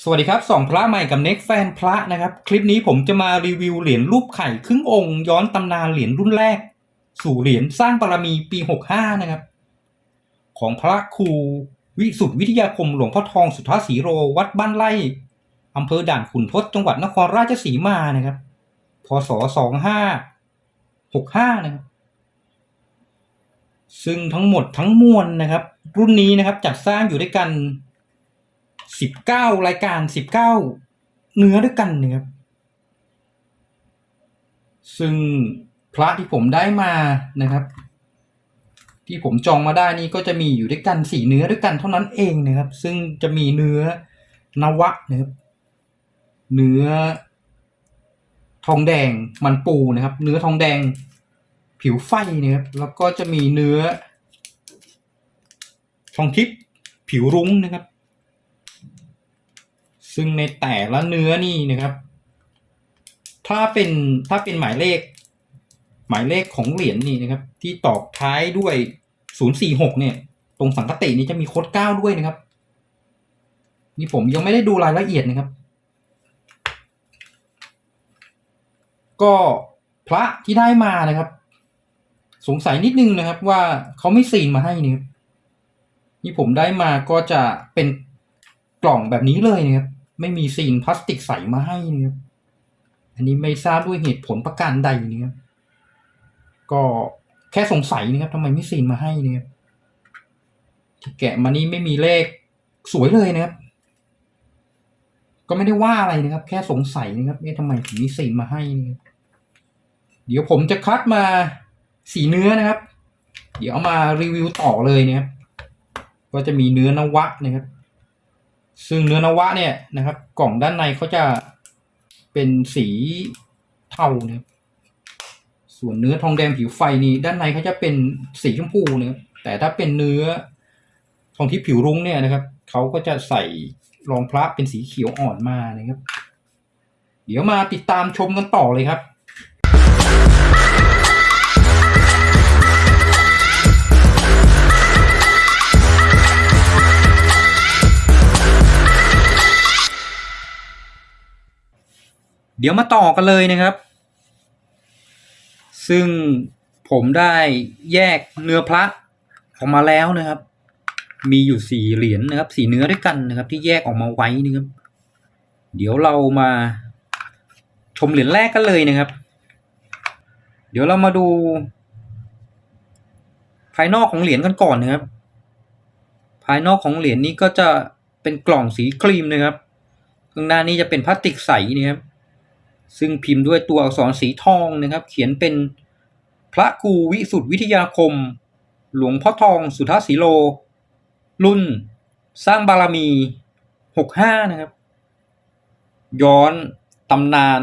สวัสดีครับสองพระใหม่กับเน็กแฟนพระนะครับ คลิปนี้ผมจะมารีวิวเหรียญรูปไข่ครึ่งองค์ย้อนตำนานเหรียญรุ่นแรก สู่เหรียญสร้างบารมีปี 65 นะครับ ของพระครูวิสุทธิวิทยาคมหลวงพ่อทองสุทธาสีโรวัดบ้านไร่อำเภอด่านขุนทดจังหวัดนครราชสีมานะครับพศ 2565 นะครับ ซึ่งทั้งหมดทั้งมวลนะครับ รุ่นนี้นะครับจัดสร้างอยู่ด้วยกัน สิบเก้ารายการสิบเก้าเนื้อด้วยกันนะครับซึ่งพระที่ผมได้มานะครับ ที่ผมจองมาได้นี่ก็จะมีอยู่ด้วยกันสี่เนื้อด้วยกันเท่านั้นเองนะครับ ซึ่งจะมีเนื้อนวะนะครับเนื้อทองแดงมันปูนะครับ เนื้อทองแดงผิวไฟนะครับแล้วก็จะมีเนื้อทองทิพย์ผิวรุ้งนะครับ ซึ่งในแต่ละเนื้อนี่นะครับ ถ้าเป็นถ้าเป็นหมายเลข หมายเลขของเหรียญนี่นะครับ ที่ตอกท้ายด้วย 046 เนี่ย ตรงสังกตินี้จะมีโค้ดเก้าด้วยนะครับ นี่ผมยังไม่ได้ดูรายละเอียดนะครับ ก็พระที่ได้มานะครับ สงสัยนิดนึงนะครับว่าเขาไม่ซีนมาให้นี่ครับที่ผมได้มาก็จะเป็นกล่องแบบนี้เลยนะครับ ไม่มีซีนพลาสติกใสมาให้นะครับอันนี้ไม่ทราบด้วยเหตุผลประการใดนะครับก็แค่สงสัยนะครับทำไมไม่ซีนมาให้นะครับที่แกะมานี่ไม่มีเลขสวยเลยนะครับ ก็ไม่ได้ว่าอะไรนะครับ แค่สงสัยนะครับเอ๊ะทำไมถึงมีซีนมาให้นะครับเดี๋ยวผมจะคัดมาสีเนื้อนะครับ เดี๋ยวมารีวิวต่อเลยนะครับ ก็จะมีเนื้อนวะนะครับ ซึ่งเนื้อนวะเนี่ยนะครับ กล่องด้านในเขาจะเป็นสีเทานะครับส่วนเนื้อทองแดงผิวไฟนี่ด้านในเขาจะเป็นสีชมพูนะครับแต่ถ้าเป็นเนื้อทองที่ผิวรุ้งเนี่ยนะครับเขาก็จะใส่รองพระเป็นสีเขียวอ่อนมานะครับ เดี๋ยวมาติดตามชมกันต่อเลยครับ เดี๋ยวมาต่อกันเลยนะครับ ซึ่งผมได้แยกเนื้อพระออกมาแล้วนะครับ มีอยู่สี่เหรียญนะครับสี่เนื้อด้วยกันนะครับ ที่แยกออกมาไว้นะครับ เดี๋ยวเรามาชมเหรียญแรกกันเลยนะครับ เดี๋ยวเรามาดู ภายนอกของเหรียญกันก่อนนะครับ ภายนอกของเหรียญนี้ก็จะเป็นกล่องสีครีมนะครับข้างหน้านี้จะเป็นพลาสติกใสนะครับ ซึ่งพิมพ์ด้วยตัวอักษรสีทองนะครับ เขียนเป็นพระครูวิสุทธิวิทยาคม หลวงพ่อทองสุทธาสีโล รุ่น สร้างบารมี 65 นะครับ ย้อนตำนาน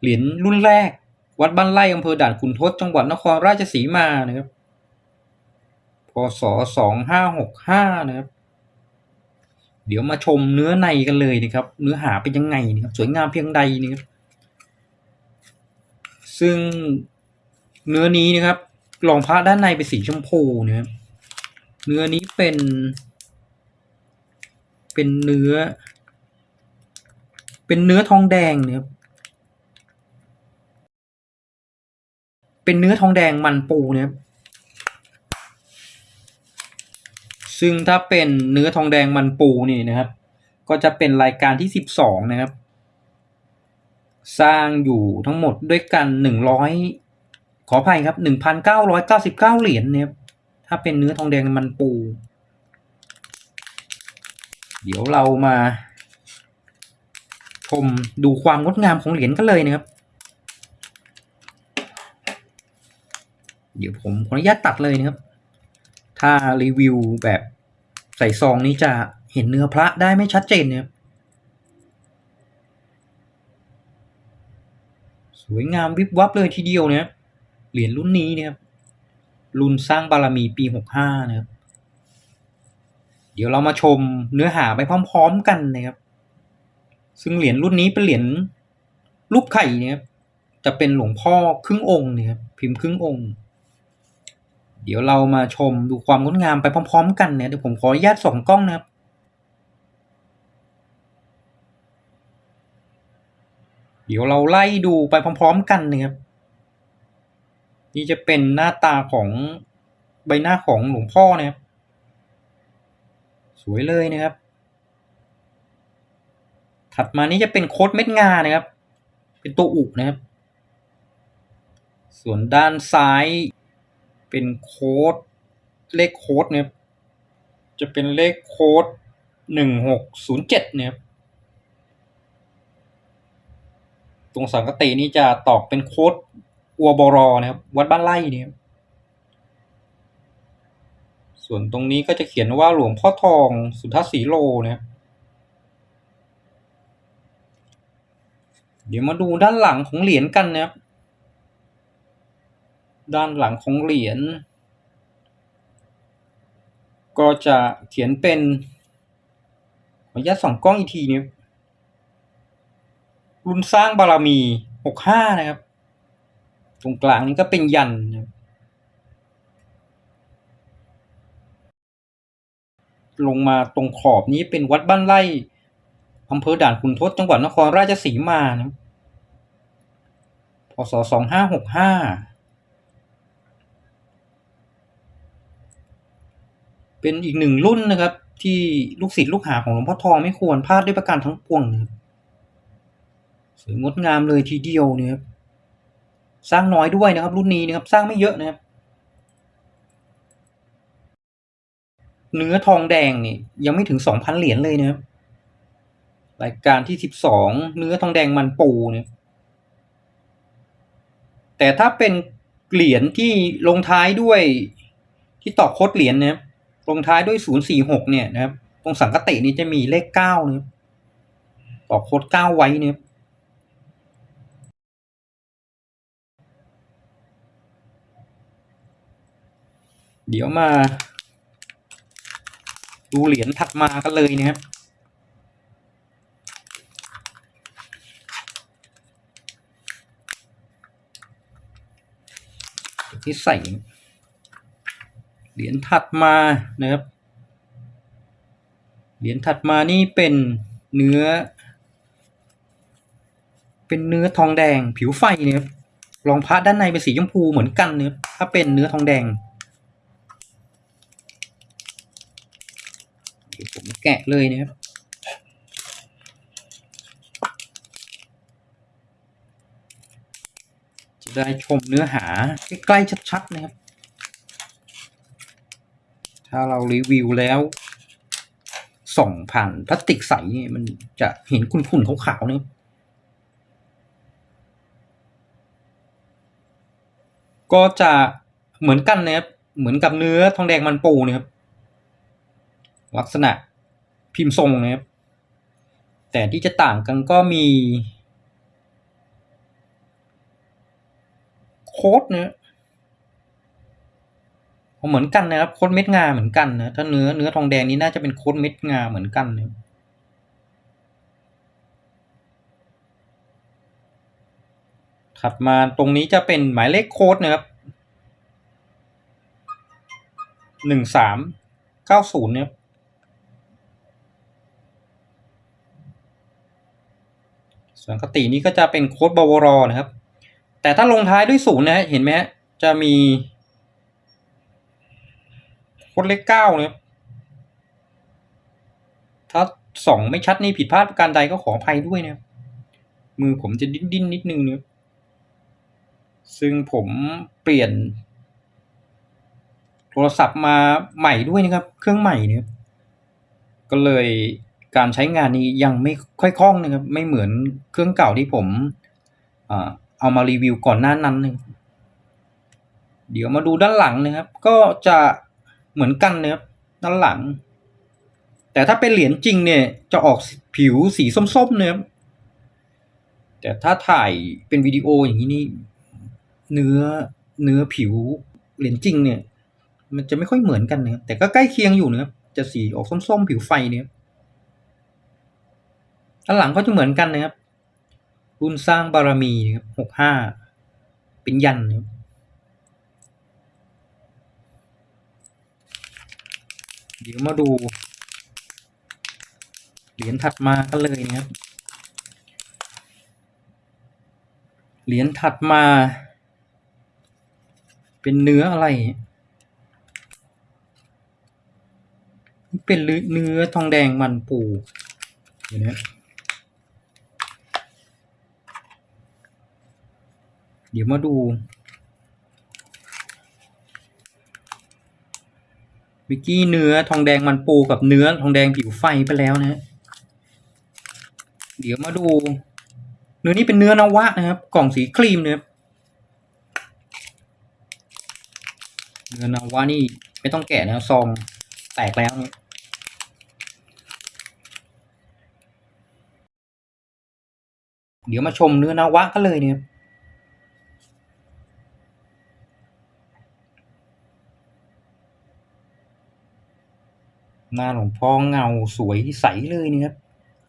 เหรียญรุ่นแรก วัดบ้านไร่อำเภอด่านขุนทดจังหวัดนครราชสีมานะครับพศ2565 นะครับ เดี๋ยวมาชมเนื้อในกันเลยนะครับ เนื้อหาเป็นยังไงนะครับสวยงามเพียงใดนะครับซึ่งเนื้อนี้นะครับรองพระด้านในเป็นสีชมพูนะครับเนื้อนี้เป็น เป็นเนื้อ เป็นเนื้อทองแดงนะครับเป็นเนื้อทองแดงมันปูนะครับ ซึ่งถ้าเป็นเนื้อทองแดงมันปูนี่นะครับ ก็จะเป็นรายการที่สิบสองนะครับ สร้างอยู่ทั้งหมดด้วยกันหนึ่งร้อยขออภัยครับหนึ่งพันเก้าร้อยเก้าสิบเก้าเหรียญเนี่ยถ้าเป็นเนื้อทองแดงมันปู เดี๋ยวเรามาชมดูความงดงามของเหรียญกันเลยนะครับ เดี๋ยวผมขออนุญาตตัดเลยนะครับ ถ้ารีวิวแบบ ใส่ซองนี้จะเห็นเนื้อพระได้ไม่ชัดเจนเนะครับสวยงามวิบวับเลยทีเดียวเนะครับเหรียญรุ่นนี้เนะครับรุ่นสร้างบารมีปีหกห้านะครับ เดี๋ยวเรามาชมเนื้อหาไปพร้อม ๆ กันนะครับ ซึ่งเหรียญรุ่นนี้เป็นเหรียญรูปไข่เนะครับจะเป็นหลวงพ่อครึ่งองค์เนะครับพิมพ์ครึ่งองค์ เดี๋ยวเรามาชมดูความงดงามไปพร้อม ๆ กันเนี่ยเดี๋ยวผมขออนุญาตส่องกล้องนะครับเดี๋ยวเราไล่ดูไปพร้อม ๆ กันนะครับนี่จะเป็นหน้าตาของใบหน้าของหลวงพ่อนะครับ สวยเลยนะครับ ถัดมานี้จะเป็นโคดเม็ดงานะครับ เป็นตัวอุกนะครับ ส่วนด้านซ้าย เป็นโค้ดเลขโค้ดนะครับจะเป็นเลขโค้ดหนึ่งหกศูนย์เจ็ดเนะครับตรงสังกตินี้จะตอกเป็นโค้ดอัวบรอนะครับ วัดบ้านไร่เนี่ยส่วนตรงนี้ก็จะเขียนว่าหลวงพ่อทองสุทธสีโลนะครับเดี๋ยวมาดูด้านหลังของเหรียญกันนะครับ ด้านหลังของเหรียญ ก็จะเขียนเป็นขออนุญาตส่องกล้องอีกทีนี้รุ่นสร้างบารมีหกห้านะครับ ตรงกลางนี้ก็เป็นยันนะลงมาตรงขอบนี้เป็นวัดบ้านไร่อำเภอด่านขุนทดจังหวัดนครราชสีมานะพศสองห้าหกห้า เป็นอีกหนึ่งรุ่นนะครับ ที่ลูกศิษย์ลูกหาของหลวงพ่อทองไม่ควรพลาดด้วยประการทั้งปวงนะครับสวยงดงามเลยทีเดียวนะครับสร้างน้อยด้วยนะครับ รุ่นนี้นะครับสร้างไม่เยอะนะครับ เนื้อทองแดงนี่ยังไม่ถึงสองพันเหรียญเลยนะครับรายการที่สิบสองเนื้อทองแดงมันปูเนี่ยแต่ถ้าเป็นเหรียญที่ลงท้ายด้วยที่ตอกโคดเหรียญนะครับ ลงท้ายด้วยศูนย์สี่หกเนี่ยนะครับ ตรงสังกตินี้จะมีเลขเก้านะครับตอกโคดเก้าไว้เนี่ยเดี๋ยวมา ดูเหรียญถัดมากันเลยนะครับที่ใส่ เหรียญถัดมานะครับ เหรียญถัดมานี่เป็นเนื้อ เป็นเนื้อทองแดงผิวไฟนะครับรองพระด้านในเป็นสีชมพูเหมือนกันนะครับถ้าเป็นเนื้อทองแดงเดี๋ยวผมแกะเลยนะครับจะได้ชมเนื้อหาใกล้ๆชัดๆนะครับ ถ้าเรารีวิวแล้วส่องผ่านพลาสติกใสนี่มันจะเห็นขุ่นๆขาวๆเนี่ยก็จะเหมือนกันนะครับ เหมือนกับเนื้อทองแดงมันปูนะครับ ลักษณะพิมพ์ทรงนะครับ แต่ที่จะต่างกันก็มี โค้ดเนี่ย เหมือนกันนะครับ โคดเม็ดงาเหมือนกันนะ ถ้าเนื้อเนื้อทองแดงนี้น่าจะเป็นโคดเม็ดงาเหมือนกันนะถัดมาตรงนี้จะเป็นหมายเลขโค้ดนะครับหนึ่งสามเก้าศูนย์เนี่ยส่วนคตินี้ก็จะเป็นโค้ดบวรนะครับ แต่ถ้าลงท้ายด้วยศูนย์นะเห็นไหมจะมี ค้ดเลขเก้านะครับถ้าสองไม่ชัดนี่ผิดพลาดประการใดก็ขออภัยด้วยนะครับมือผมจะดิ้นดิ้นนิดนึงเนี่ยซึ่งผมเปลี่ยน โทรศัพท์มาใหม่ด้วยนะครับ เครื่องใหม่เนี่ยก็เลยการใช้งานนี้ยังไม่ค่อยคล่องนะครับ ไม่เหมือนเครื่องเก่าที่ผมเอามารีวิวก่อนหน้านั้นนึงเดี๋ยวมาดูด้านหลังนะครับ ก็จะ เหมือนกันนะครับด้านหลัง แต่ถ้าเป็นเหรียญจริงเนี่ยจะออกผิวสีส้มๆเนะครับแต่ถ้าถ่ายเป็นวิดีโออย่างนี้นี่เนื้อเนื้อผิวเหรียญจริงเนี่ย มันจะไม่ค่อยเหมือนกันนะครับแต่ก็ใกล้เคียงอยู่นะครับจะสีออกส้มๆผิวไฟเนี่ยด้านหลังก็จะเหมือนกันนะครับรุ่นสร้างบารมีนะครับหกห้าเป็นยันนะครับ เดี๋ยวมาดู เหรียญถัดมากันเลยนะครับ เหรียญถัดมา เป็นเนื้ออะไร เป็นเนื้อทองแดงมันปูเดี๋ยวนะเดี๋ยวมาดู วิกกี้เนื้อทองแดงมันปูกับเนื้อทองแดงผิวไฟไปแล้วนะฮะเดี๋ยวมาดู เนื้อนี้เป็นเนื้อนวะนะครับ กล่องสีครีมนะครับเนื้อนวะนี่ไม่ต้องแกะนะซองแตกแล้วเนี่ยเดี๋ยวมาชมเนื้อนวะกันเลยเนี่ย หน้าหลวงพ่อเงาสวยใสเลยนะครับ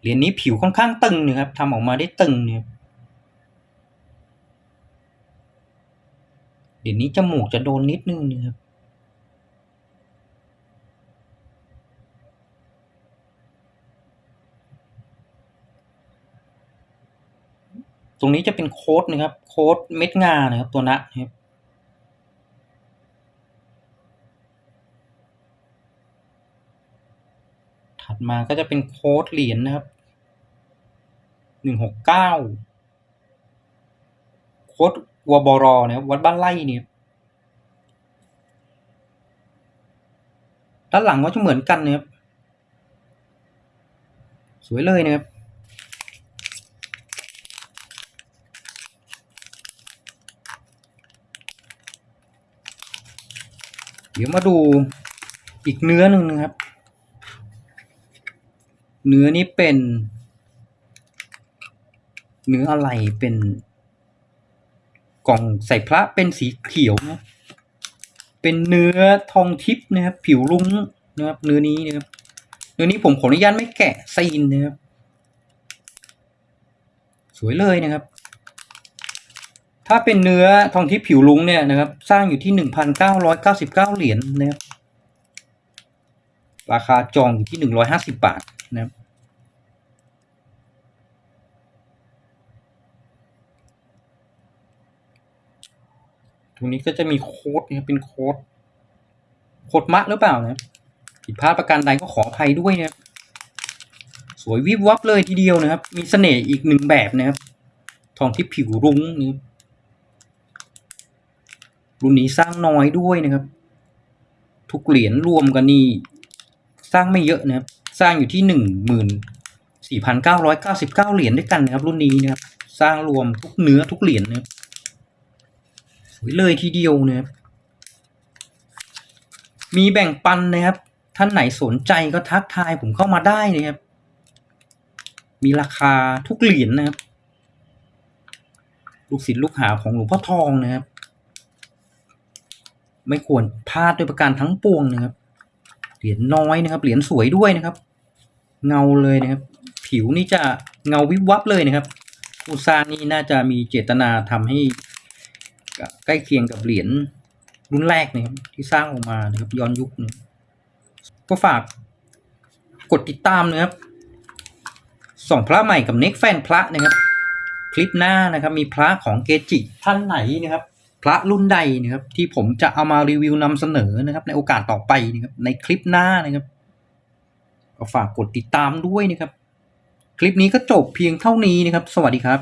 เหรียญนี้ผิวค่อนข้างตึงนะครับทำออกมาได้ตึงเนี่ยเหรียญนี้จมูกจะโดนนิดนึงนะครับตรงนี้จะเป็นโค้ดนะครับ โค้ดเม็ดงานะครับตัวนะนะครับ ถัดมาก็จะเป็นโค้ดเหรียญนะครับหนึ่งหกเก้าโค้ดวบรนะครับวัดบ้านไร่เนี่ยด้านหลังก็จะเหมือนกันนะครับสวยเลยนะครับเดี๋ยวมาดูอีกเนื้อหนึ่งนะครับ เนื้อนี้เป็น เนื้ออะไรเป็นกล่องใส่พระเป็นสีเขียวนะเป็นเนื้อทองทิพย์นะครับ ผิวลุ้งนะครับ เนื้อนี้นะครับ เนื้อนี้ผมขออนุญาตไม่แกะซีนนะครับ สวยเลยนะครับ ถ้าเป็นเนื้อทองทิพย์ผิวลุ้งเนี่ยนะครับ สร้างอยู่ที่หนึ่งพันเก้าร้อยเก้าสิบเก้าเหรียญนะครับ ราคาจองอยู่ที่หนึ่งร้อยห้าสิบบาท นะครับตรงนี้ก็จะมีโค้ดนะครับเป็นโค้ดโค้ดมะหรือเปล่านะผิดพลาดประการใดก็ขออภัยด้วยนะครับสวยวิบวับเลยทีเดียวนะครับ มีเสน่ห์อีกหนึ่งแบบนะครับ ทองที่ผิวรุ้งนี่รุ่นนี้สร้างน้อยด้วยนะครับ ทุกเหรียญรวมกันนี่สร้างไม่เยอะนะครับ สร้างอยู่ที่หนึ่งหมื่นสี่พันเก้าร้อยเก้าสิบเก้าเหรียญด้วยกันนะครับ รุ่นนี้นะครับ สร้างรวมทุกเนื้อทุกเหรียญนะครับสวยเลยทีเดียวนะครับมีแบ่งปันนะครับ ท่านไหนสนใจก็ทักทายผมเข้ามาได้นะครับ มีราคาทุกเหรียญนะครับ ลูกศิษย์ลูกหาของหลวงพ่อทองนะครับ ไม่ควรพลาดด้วยประการทั้งปวงนะครับ เหรียญน้อยนะครับ เหรียญสวยด้วยนะครับ เงาเลยนะครับ ผิวนี่จะเงาวิบวับเลยนะครับผู้สร้างนี่น่าจะมีเจตนาทำให้ใกล้เคียงกับเหรียญรุ่นแรกนะครับที่สร้างออกมานะครับย้อนยุคนะก็ฝากกดติดตามนะครับส่องพระใหม่กับเน็กแฟนพระนะครับ คลิปหน้านะครับ มีพระของเกจิท่านไหนนะครับ พระรุ่นใดนะครับ ที่ผมจะเอามารีวิวนำเสนอนะครับ ในโอกาสต่อไปนะครับในคลิปหน้านะครับ ฝากกดติดตามด้วยนะครับ คลิปนี้ก็จบเพียงเท่านี้นะครับ สวัสดีครับ